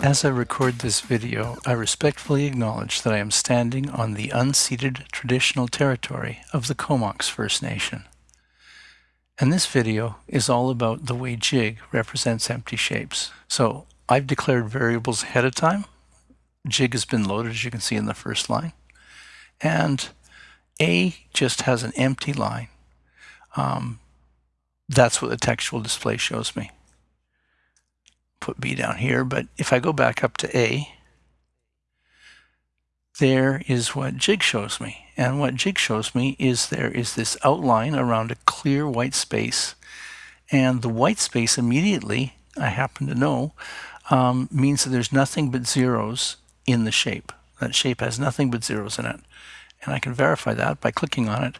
As I record this video, I respectfully acknowledge that I am standing on the unceded traditional territory of the Comox First Nation. And this video is all about the way jig represents empty shapes. So I've declared variables ahead of time. Jig has been loaded, as you can see in the first line. And A just has an empty line. Um, that's what the textual display shows me put B down here, but if I go back up to A, there is what jig shows me. And what jig shows me is there is this outline around a clear white space. And the white space immediately, I happen to know, um, means that there's nothing but zeros in the shape. That shape has nothing but zeros in it. And I can verify that by clicking on it.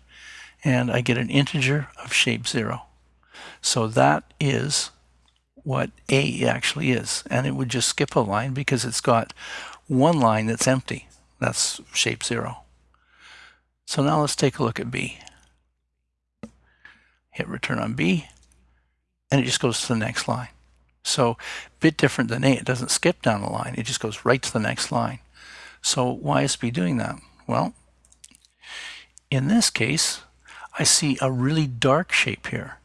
And I get an integer of shape zero. So that is what A actually is. And it would just skip a line because it's got one line that's empty. That's shape zero. So now let's take a look at B. Hit return on B, and it just goes to the next line. So a bit different than A. It doesn't skip down a line. It just goes right to the next line. So why is B doing that? Well, in this case, I see a really dark shape here.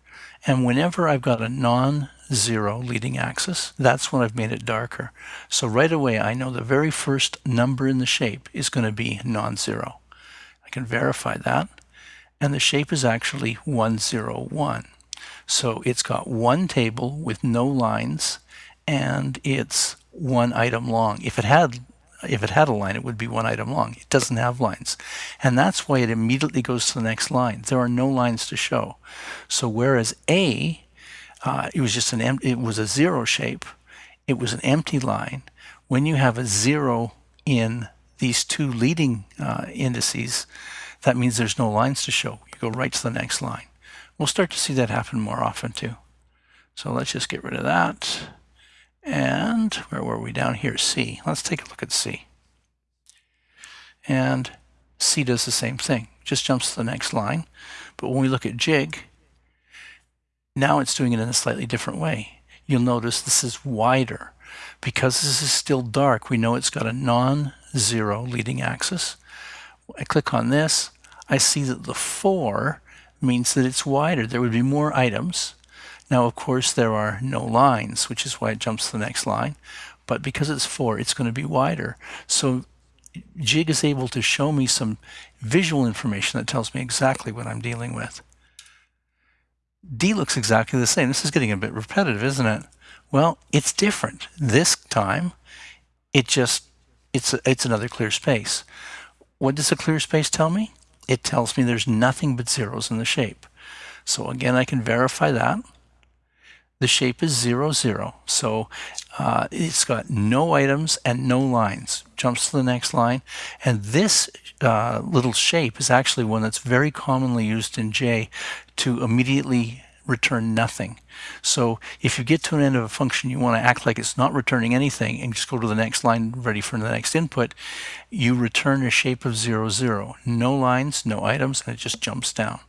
And whenever I've got a non zero leading axis, that's when I've made it darker. So right away, I know the very first number in the shape is going to be non-zero. I can verify that. And the shape is actually 101. So it's got one table with no lines and it's one item long. If it had if it had a line, it would be one item long. It doesn't have lines. And that's why it immediately goes to the next line. There are no lines to show. So whereas A uh, it was just an em- it was a zero shape. It was an empty line. When you have a zero in these two leading uh, indices, that means there's no lines to show. You go right to the next line. We'll start to see that happen more often too. So let's just get rid of that. And where were we down here? C. Let's take a look at C. And C does the same thing, just jumps to the next line. But when we look at jig, now it's doing it in a slightly different way. You'll notice this is wider. Because this is still dark, we know it's got a non-zero leading axis. I click on this, I see that the 4 means that it's wider. There would be more items. Now, of course, there are no lines, which is why it jumps to the next line. But because it's 4, it's going to be wider. So Jig is able to show me some visual information that tells me exactly what I'm dealing with. D looks exactly the same. This is getting a bit repetitive, isn't it? Well, it's different. This time, it just, it's, a, it's another clear space. What does a clear space tell me? It tells me there's nothing but zeros in the shape. So again, I can verify that. The shape is 0, 0. So uh, it's got no items and no lines. Jumps to the next line. And this uh, little shape is actually one that's very commonly used in J to immediately return nothing. So if you get to an end of a function, you want to act like it's not returning anything and just go to the next line ready for the next input, you return a shape of 0, 0. No lines, no items, and it just jumps down.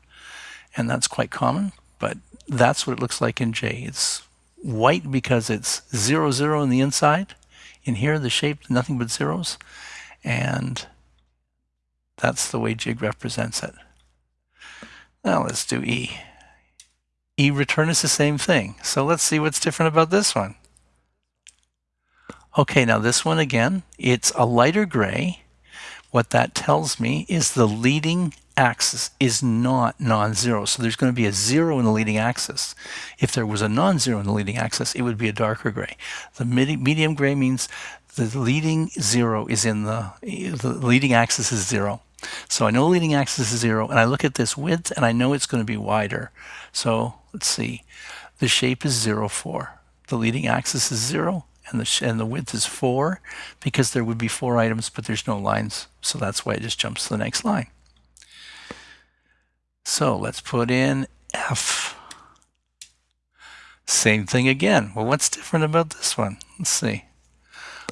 And that's quite common, but that's what it looks like in J. It's white because it's 0, 0 in the inside. In here, the shape, nothing but zeros. And that's the way jig represents it. Now let's do E. E return is the same thing. So let's see what's different about this one. Okay, now this one again, it's a lighter gray. What that tells me is the leading axis is not non-zero. So there's going to be a zero in the leading axis. If there was a non-zero in the leading axis, it would be a darker gray. The medium gray means the leading zero is in the, the leading axis is zero. So I know leading axis is zero, and I look at this width, and I know it's going to be wider. So let's see. The shape is zero, four. The leading axis is 0, and the, and the width is 4, because there would be 4 items, but there's no lines. So that's why it just jumps to the next line. So let's put in F. Same thing again. Well, what's different about this one? Let's see.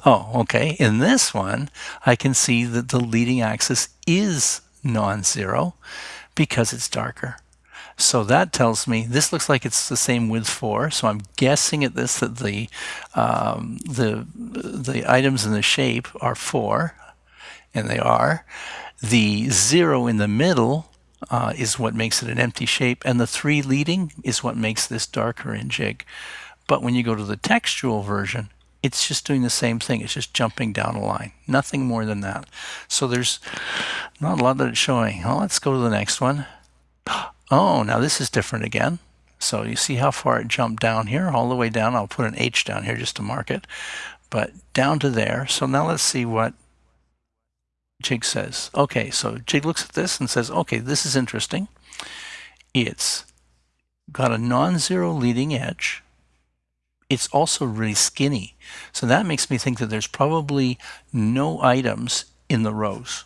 Oh, okay. In this one, I can see that the leading axis is non-zero because it's darker. So that tells me this looks like it's the same with four. So I'm guessing at this that the um, the the items in the shape are four, and they are. The zero in the middle uh, is what makes it an empty shape, and the three leading is what makes this darker in jig. But when you go to the textual version, it's just doing the same thing. It's just jumping down a line, nothing more than that. So there's not a lot that it's showing. Well, let's go to the next one. Oh, now this is different again. So you see how far it jumped down here, all the way down. I'll put an H down here just to mark it, but down to there. So now let's see what Jig says. Okay, so Jig looks at this and says, okay, this is interesting. It's got a non-zero leading edge. It's also really skinny. So that makes me think that there's probably no items in the rows.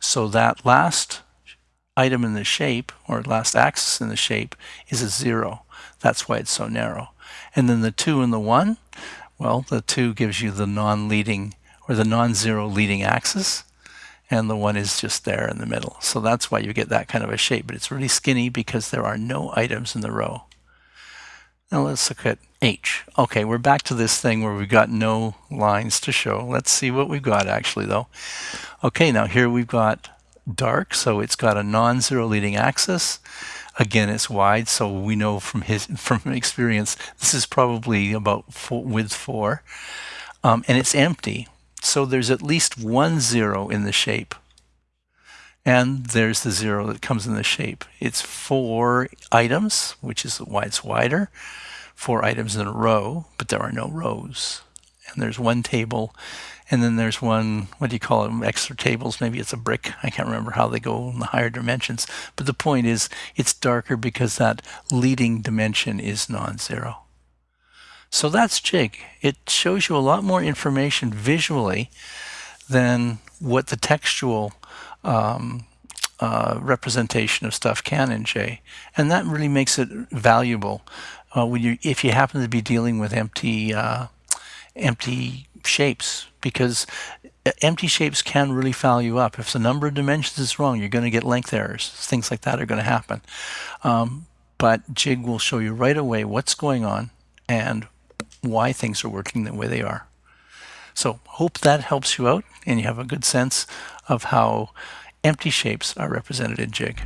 So that last item in the shape, or last axis in the shape, is a zero. That's why it's so narrow. And then the two and the one, well, the two gives you the non-leading or the non-zero leading axis, and the one is just there in the middle. So that's why you get that kind of a shape, but it's really skinny because there are no items in the row. Now let's look at H. Okay, we're back to this thing where we've got no lines to show. Let's see what we've got actually though. Okay, now here we've got dark, so it's got a non-zero leading axis. Again, it's wide, so we know from his from experience this is probably about four, width four, um, and it's empty. So there's at least one zero in the shape, and there's the zero that comes in the shape. It's four items, which is why it's wider. Four items in a row, but there are no rows. And there's one table and then there's one, what do you call them, extra tables, maybe it's a brick. I can't remember how they go in the higher dimensions. But the point is, it's darker because that leading dimension is non-zero. So that's Jig. It shows you a lot more information visually than what the textual um, uh, representation of stuff can in J. And that really makes it valuable uh, when you, if you happen to be dealing with empty, uh, empty shapes because empty shapes can really foul you up. If the number of dimensions is wrong, you're going to get length errors. Things like that are going to happen. Um, but Jig will show you right away what's going on and why things are working the way they are. So hope that helps you out and you have a good sense of how empty shapes are represented in Jig.